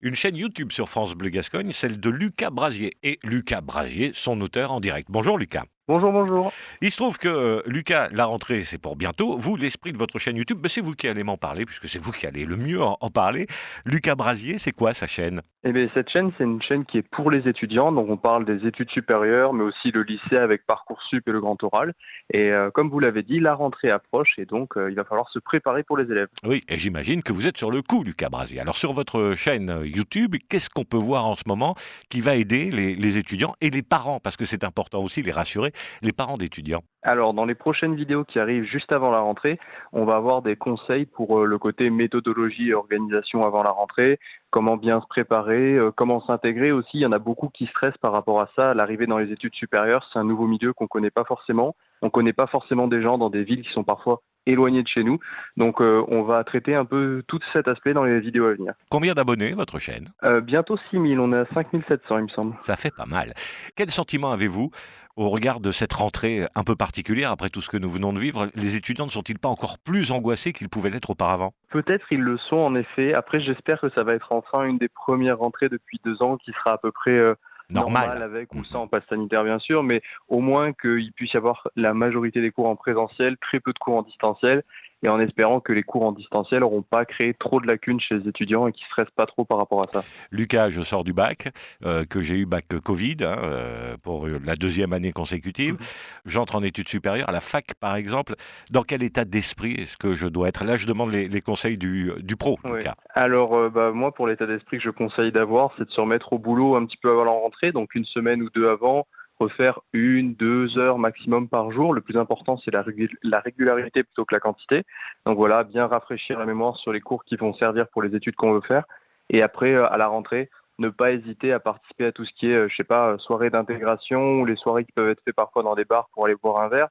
Une chaîne YouTube sur France Bleu Gascogne, celle de Lucas Brasier. Et Lucas Brasier, son auteur en direct. Bonjour Lucas. Bonjour, bonjour. Il se trouve que euh, Lucas, la rentrée, c'est pour bientôt. Vous, l'esprit de votre chaîne YouTube, ben, c'est vous qui allez m'en parler, puisque c'est vous qui allez le mieux en, en parler. Lucas Brasier, c'est quoi sa chaîne? Eh bien, cette chaîne, c'est une chaîne qui est pour les étudiants. Donc, on parle des études supérieures, mais aussi le lycée avec Parcoursup et le grand oral. Et euh, comme vous l'avez dit, la rentrée approche et donc euh, il va falloir se préparer pour les élèves. Oui, et j'imagine que vous êtes sur le coup, Lucas Brasier. Alors, sur votre chaîne euh, YouTube, qu'est-ce qu'on peut voir en ce moment qui va aider les, les étudiants et les parents? Parce que c'est important aussi, les rassurer, les parents d'étudiants. Alors, dans les prochaines vidéos qui arrivent juste avant la rentrée, on va avoir des conseils pour euh, le côté méthodologie et organisation avant la rentrée, comment bien se préparer, euh, comment s'intégrer aussi. Il y en a beaucoup qui stressent par rapport à ça. L'arrivée dans les études supérieures, c'est un nouveau milieu qu'on ne connaît pas forcément. On ne connaît pas forcément des gens dans des villes qui sont parfois éloignées de chez nous. Donc euh, on va traiter un peu tout cet aspect dans les vidéos à venir. Combien d'abonnés, votre chaîne? Euh, Bientôt 6000, on est à 5700 il me semble. Ça fait pas mal. Quel sentiment avez-vous au regard de cette rentrée un peu particulière après tout ce que nous venons de vivre? Les étudiants ne sont-ils pas encore plus angoissés qu'ils pouvaient l'être auparavant? Peut-être ils le sont en effet. Après j'espère que ça va être enfin une des premières rentrées depuis deux ans qui sera à peu près... Euh, Normal. avec ou sans passe sanitaire bien sûr, mais au moins qu'il puisse y avoir la majorité des cours en présentiel, très peu de cours en distanciel, et en espérant que les cours en distanciel n'auront pas créé trop de lacunes chez les étudiants et qu'ils ne stressent pas trop par rapport à ça. Lucas, je sors du bac, euh, que j'ai eu bac Covid hein, euh, pour la deuxième année consécutive. Mhm. J'entre en études supérieures, à la fac par exemple. Dans quel état d'esprit est-ce que je dois être? Là, je demande les, les conseils du, du pro, Oui. Lucas. Alors, euh, bah, moi, pour l'état d'esprit que je conseille d'avoir, c'est de se remettre au boulot un petit peu avant la rentrée, donc une semaine ou deux avant, refaire une, deux heures maximum par jour. Le plus important, c'est la, la régularité plutôt que la quantité. Donc voilà, bien rafraîchir la mémoire sur les cours qui vont servir pour les études qu'on veut faire. Et après, euh, à la rentrée, ne pas hésiter à participer à tout ce qui est, euh, je sais pas, euh, soirée d'intégration ou les soirées qui peuvent être faites parfois dans des bars pour aller boire un verre,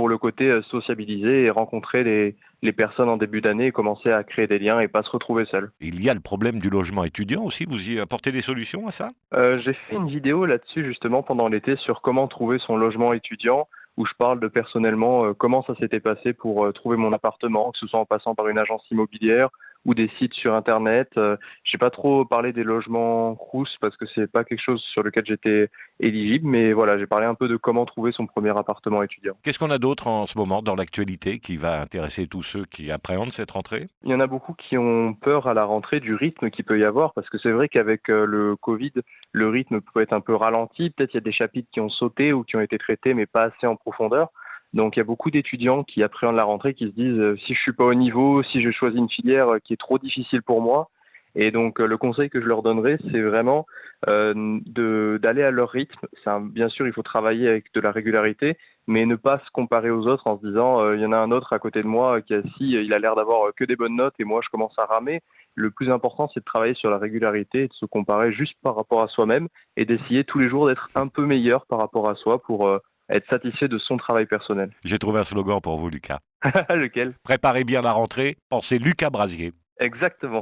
pour le côté euh, sociabiliser et rencontrer les, les personnes en début d'année et commencer à créer des liens et pas se retrouver seul. Il y a le problème du logement étudiant aussi. Vous y apportez des solutions à ça? Euh, j'ai fait une vidéo là-dessus justement pendant l'été sur comment trouver son logement étudiant, où je parle de personnellement euh, comment ça s'était passé pour euh, trouver mon appartement, que ce soit en passant par une agence immobilière ou des sites sur internet. Euh, j'ai pas trop parlé des logements Crous parce que c'est pas quelque chose sur lequel j'étais éligible, mais voilà, j'ai parlé un peu de comment trouver son premier appartement étudiant. Qu'est-ce qu'on a d'autre en ce moment dans l'actualité qui va intéresser tous ceux qui appréhendent cette rentrée? Il y en a beaucoup qui ont peur à la rentrée du rythme qu'il peut y avoir, parce que c'est vrai qu'avec euh, le Covid, le rythme peut être un peu ralenti. Peut-être il y a des chapitres qui ont sauté ou qui ont été traités, mais pas assez en profondeur. Donc il y a beaucoup d'étudiants qui appréhendent la rentrée, qui se disent euh, si je suis pas au niveau, si je choisis une filière euh, qui est trop difficile pour moi. Et donc euh, le conseil que je leur donnerai, c'est vraiment euh, d'aller à leur rythme. Un- bien sûr, il faut travailler avec de la régularité, mais ne pas se comparer aux autres en se disant il y en a un autre à côté de moi qui assis, euh, il a l'air d'avoir que des bonnes notes et moi je commence à ramer. Le plus important, c'est de travailler sur la régularité et de se comparer juste par rapport à soi-même et d'essayer tous les jours d'être un peu meilleur par rapport à soi pour euh, être satisfait de son travail personnel. J'ai trouvé un slogan pour vous, Lucas. Lequel? Préparez bien la rentrée, pensez Lucas Brasier. Exactement.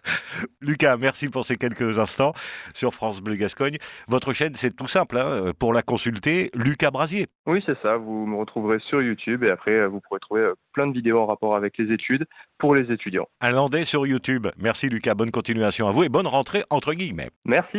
Lucas, merci pour ces quelques instants sur France Bleu Gascogne. Votre chaîne, c'est tout simple, hein, pour la consulter, Lucas Brasier. Oui, c'est ça. Vous me retrouverez sur YouTube et après, vous pourrez trouver euh, plein de vidéos en rapport avec les études pour les étudiants. Un landais sur YouTube. Merci Lucas, bonne continuation à vous et bonne rentrée entre guillemets. Merci.